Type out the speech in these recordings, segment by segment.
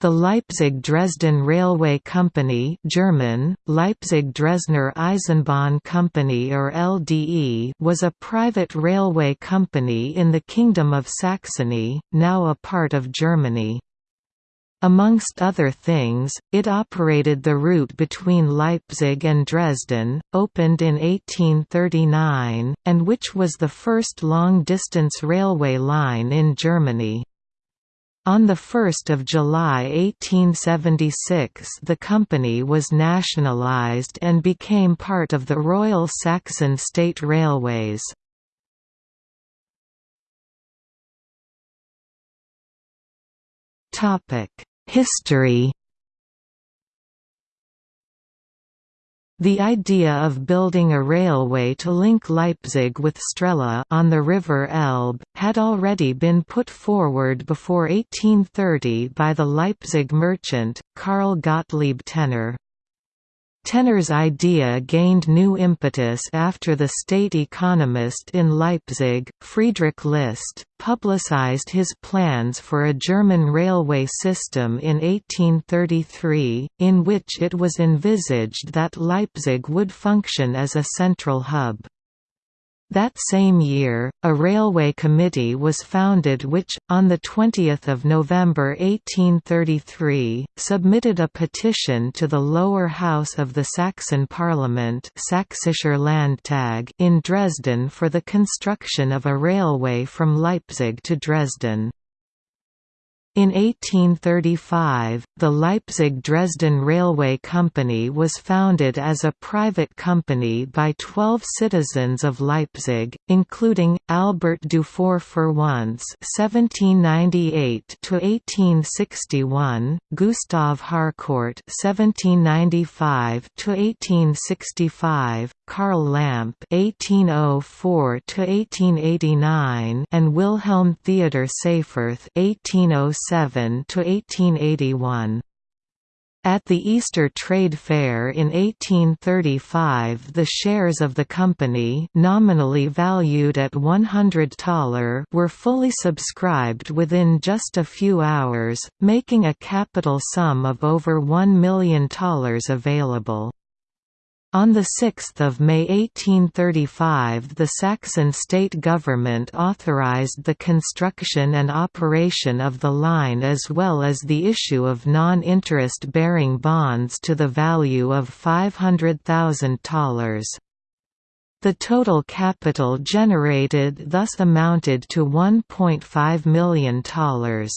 The Leipzig-Dresden Railway Company German, Leipzig-Dresdner Eisenbahn Company or LDE was a private railway company in the Kingdom of Saxony, now a part of Germany. Amongst other things, it operated the route between Leipzig and Dresden, opened in 1839, and which was the first long-distance railway line in Germany. On 1 July 1876 the company was nationalised and became part of the Royal Saxon State Railways. History The idea of building a railway to link Leipzig with Strehla on the River Elbe, had already been put forward before 1830 by the Leipzig merchant, Karl Gottlieb Tenner. Tenner's idea gained new impetus after the state economist in Leipzig, Friedrich List, publicized his plans for a German railway system in 1833, in which it was envisaged that Leipzig would function as a central hub. That same year, a railway committee was founded which, on 20 November 1833, submitted a petition to the lower house of the Saxon Parliament Sächsischer Landtag in Dresden for the construction of a railway from Leipzig to Dresden. In 1835, the Leipzig-Dresden Railway Company was founded as a private company by 12 citizens of Leipzig, including Albert Dufour Féronce (1798–1861), Gustav Harkort (1795–1865), Karl Lamp (1804–1889), and Wilhelm Theodor Seyfferth (1806 1887 to 1881. At the Easter Trade Fair in 1835 the shares of the company nominally valued at $100 were fully subscribed within just a few hours, making a capital sum of over $1 million available. On 6 May 1835 the Saxon state government authorized the construction and operation of the line as well as the issue of non-interest bearing bonds to the value of $500,000. The total capital generated thus amounted to 1.5 million thalers.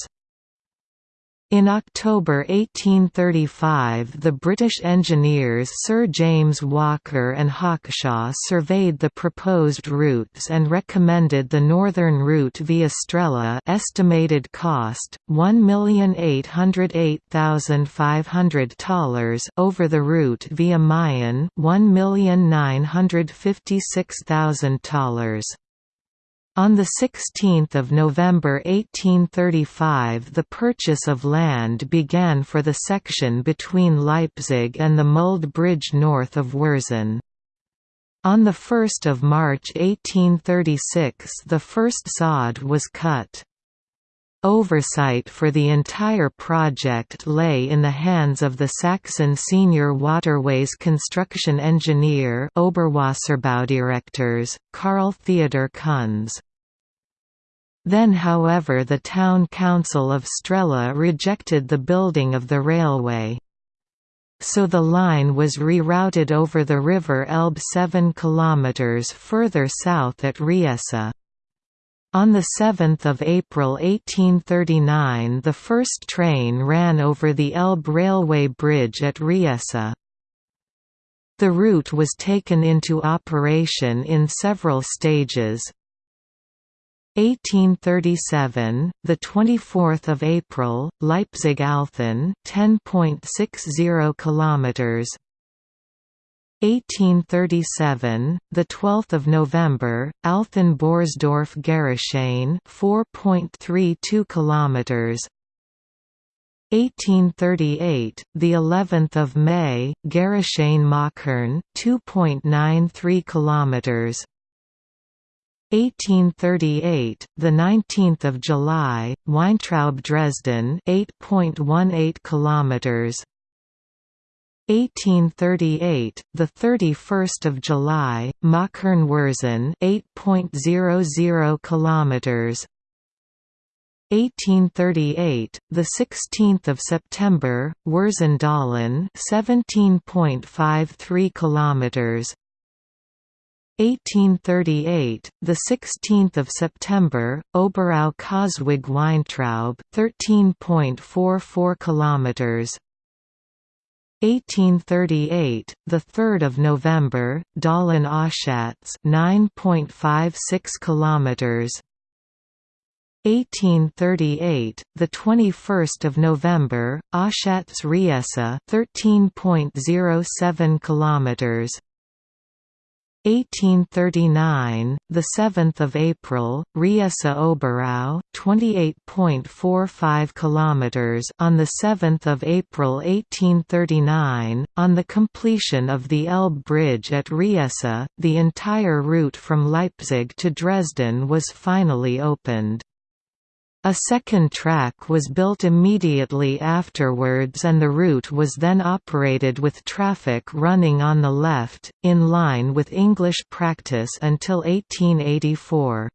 In October 1835 the British engineers Sir James Walker and Hawkshaw surveyed the proposed routes and recommended the northern route via Strehla estimated cost, 1,808,500 thalers over the route via Meißen 1,956,000 thalers. On 16 November 1835 the purchase of land began for the section between Leipzig and the Mulde Bridge north of Wurzen. On 1 March 1836 the first sod was cut. Oversight for the entire project lay in the hands of the Saxon senior waterways construction engineer Oberwasserbaudirektors, Karl Theodor Kunz. Then however the town council of Strehla rejected the building of the railway. So the line was rerouted over the River Elbe 7 km further south at Riesa. On 7 April 1839 the first train ran over the Elbe railway bridge at Riesa. The route was taken into operation in several stages, 1837, the 24th of April, Leipzig-Althen, 10.60 kilometers. 1837, the 12th of November, Althen-Borsdorf-Gerichshain, 4.32 kilometers. 1838, the 11th of May, Gerichshain-Machern, 2.93 kilometers. 1838, the 19th of July, Weintraub Dresden, 8.18 kilometers. 1838, the 31st of July, Machern Wurzen, 8.00 kilometers. 1838, the 16th of September, Wurzen Dahlen, 17.53 kilometers. 1838, the 16th of September, Oberau Coswig Weintraub, 13.44 kilometers. 1838, the 3rd of November, Dahlen Oschatz, 9.56 kilometers. 1838, the 21st of November, Oschatz Riesa, 13.07 kilometers. 1839, the 7th of April, Riesa Oberau, 28.45 kilometers on the 7th of April 1839, on the completion of the Elbe Bridge at Riesa, the entire route from Leipzig to Dresden was finally opened. A second track was built immediately afterwards and the route was then operated with traffic running on the left, in line with English practice until 1884.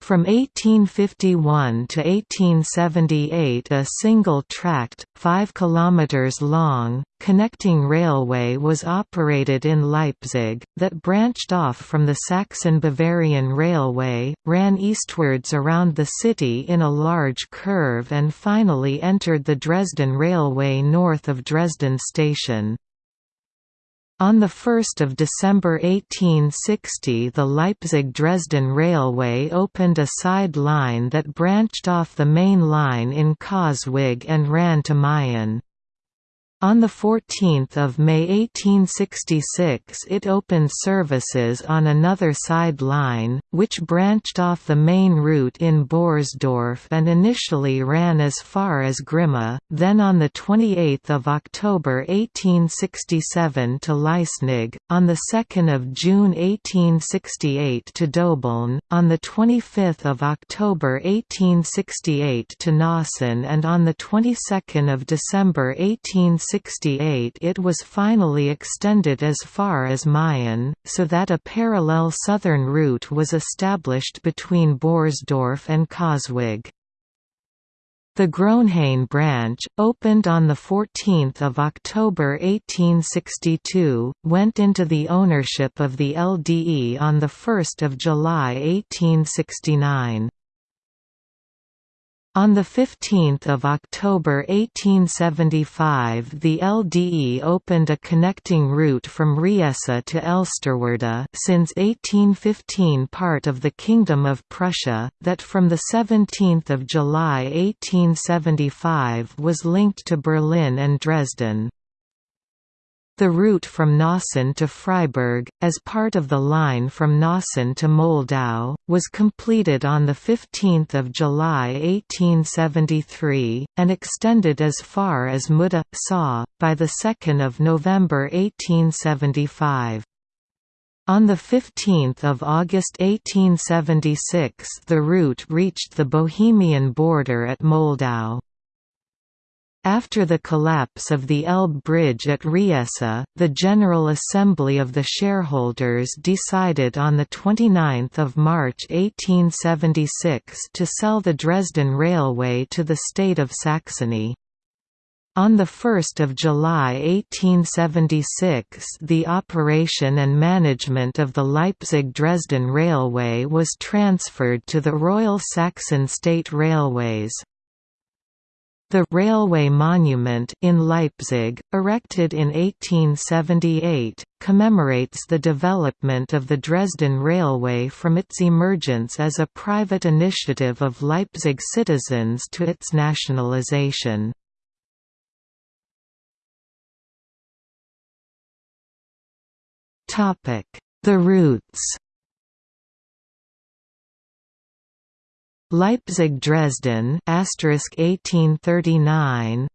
From 1851 to 1878 a single-tracked, 5 km long, connecting railway was operated in Leipzig, that branched off from the Saxon-Bavarian Railway, ran eastwards around the city in a large curve and finally entered the Dresden Railway north of Dresden Station. On 1 December 1860 the Leipzig–Dresden Railway opened a side line that branched off the main line in Coswig and ran to Meißen. On 14 May 1866 it opened services on another side line, which branched off the main route in Borsdorf and initially ran as far as Grimma, then on 28 October 1867 to Leisnig, on 2 June 1868 to Döbeln, on 25 October 1868 to Nossen and on 22 December 1868 1868 it was finally extended as far as Meißen, so that a parallel southern route was established between Borsdorf and Coswig. The Großenhain branch, opened on 14 October 1862, went into the ownership of the LDE on 1 July 1869. On 15 October 1875 the LDE opened a connecting route from Riesa to Elsterwerda since 1815 part of the Kingdom of Prussia, that from 17 July 1875 was linked to Berlin and Dresden. The route from Nossen to Freiberg, as part of the line from Nossen to Moldau, was completed on 15 July 1873, and extended as far as Mulda, Saw, by 2 November 1875. On 15 August 1876 the route reached the Bohemian border at Moldau. After the collapse of the Elbe Bridge at Riesa, the General Assembly of the shareholders decided on 29 March 1876 to sell the Dresden Railway to the state of Saxony. On 1 July 1876 the operation and management of the Leipzig–Dresden Railway was transferred to the Royal Saxon State Railways. The «Railway Monument» in Leipzig, erected in 1878, commemorates the development of the Dresden Railway from its emergence as a private initiative of Leipzig citizens to its nationalization. The routes Leipzig Dresden 1839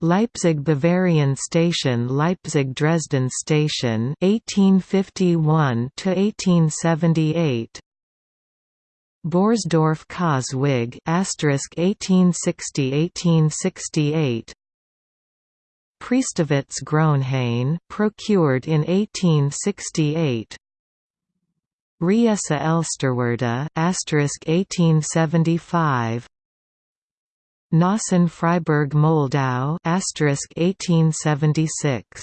Leipzig Bavarian Station Leipzig Dresden Station 1851 to 1878 Borsdorf Coswig asterisk 1860 1868 Priestewitz Großenhain procured in 1868 Riesa Elsterwerda asterisk 1875 Nossen Freiberg Moldau asterisk 1876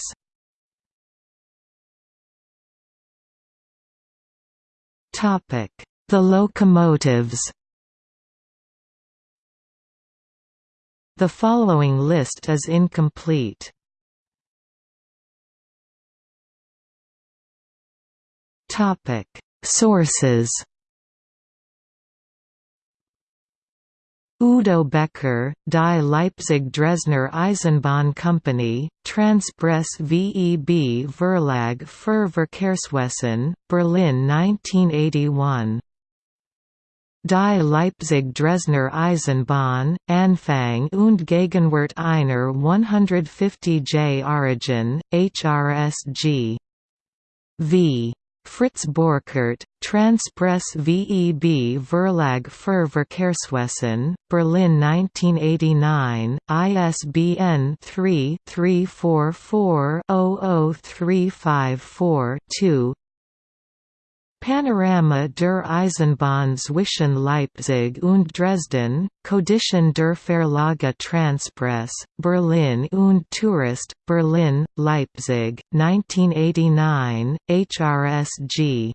Topic The locomotives. The following list is incomplete. Topic Sources Udo Becker, Die Leipzig Dresdner Eisenbahn Company, Transpress VEB Verlag für Verkehrswesen, Berlin 1981. Die Leipzig Dresdner Eisenbahn, Anfang und Gegenwart einer 150J Origin, HRSG. V. Fritz Borkert, Transpress VEB Verlag für Verkehrswesen, Berlin 1989, ISBN 3-344-00354-2 Panorama der Eisenbahn zwischen Leipzig und Dresden, Codition der Verlage Transpress, Berlin und Tourist, Berlin, Leipzig, 1989, HRSG.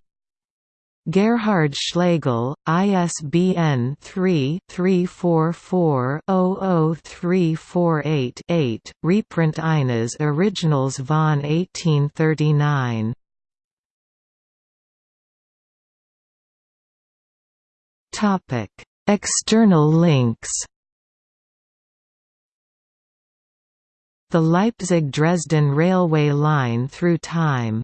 Gerhard Schlegel, ISBN 3-344-00348-8, reprint eines Originals von 1839. Topic: External links. The Leipzig–Dresden railway line through time